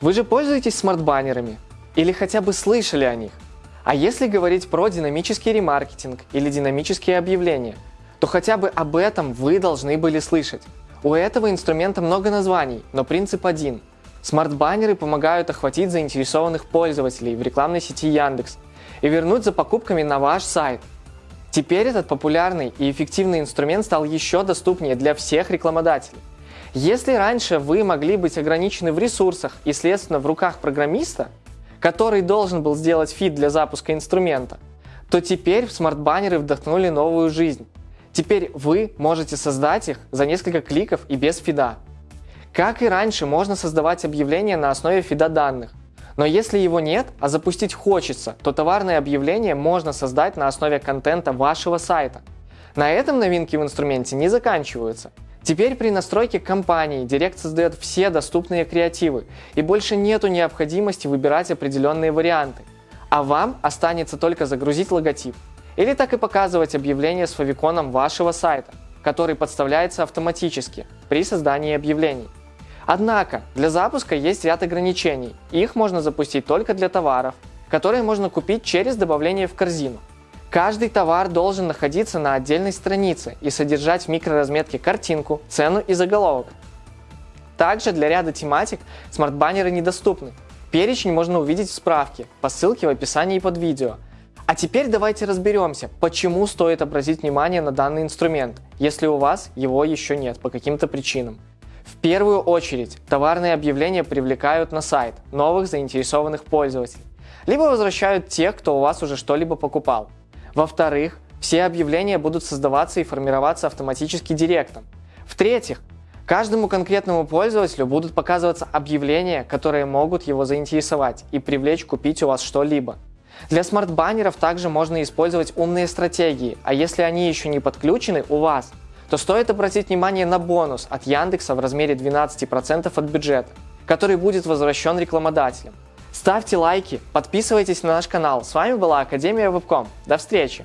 Вы же пользуетесь смарт-баннерами? Или хотя бы слышали о них? А если говорить про динамический ремаркетинг или динамические объявления, то хотя бы об этом вы должны были слышать. У этого инструмента много названий, но принцип один. Смарт-баннеры помогают охватить заинтересованных пользователей в рекламной сети Яндекс и вернуть за покупками на ваш сайт. Теперь этот популярный и эффективный инструмент стал еще доступнее для всех рекламодателей. Если раньше вы могли быть ограничены в ресурсах и, следственно, в руках программиста, который должен был сделать фид для запуска инструмента, то теперь смарт-баннеры вдохнули новую жизнь. Теперь вы можете создать их за несколько кликов и без фида. Как и раньше, можно создавать объявления на основе фида данных. Но если его нет, а запустить хочется, то товарное объявление можно создать на основе контента вашего сайта. На этом новинки в инструменте не заканчиваются. Теперь при настройке кампании Директ создает все доступные креативы, и больше нету необходимости выбирать определенные варианты. А вам останется только загрузить логотип. Или так и показывать объявление с фавиконом вашего сайта, который подставляется автоматически при создании объявлений. Однако для запуска есть ряд ограничений. Их можно запустить только для товаров, которые можно купить через добавление в корзину. Каждый товар должен находиться на отдельной странице и содержать в микроразметке картинку, цену и заголовок. Также для ряда тематик смарт-баннеры недоступны. Перечень можно увидеть в справке по ссылке в описании под видео. А теперь давайте разберемся, почему стоит обратить внимание на данный инструмент, если у вас его еще нет по каким-то причинам. В первую очередь, товарные объявления привлекают на сайт новых заинтересованных пользователей, либо возвращают тех, кто у вас уже что-либо покупал. Во-вторых, все объявления будут создаваться и формироваться автоматически Директом. В-третьих, каждому конкретному пользователю будут показываться объявления, которые могут его заинтересовать и привлечь купить у вас что-либо. Для смарт-баннеров также можно использовать умные стратегии, а если они еще не подключены у вас, то стоит обратить внимание на бонус от Яндекса в размере 12% от бюджета, который будет возвращен рекламодателям. Ставьте лайки, подписывайтесь на наш канал. С вами была Академия Вебком. До встречи!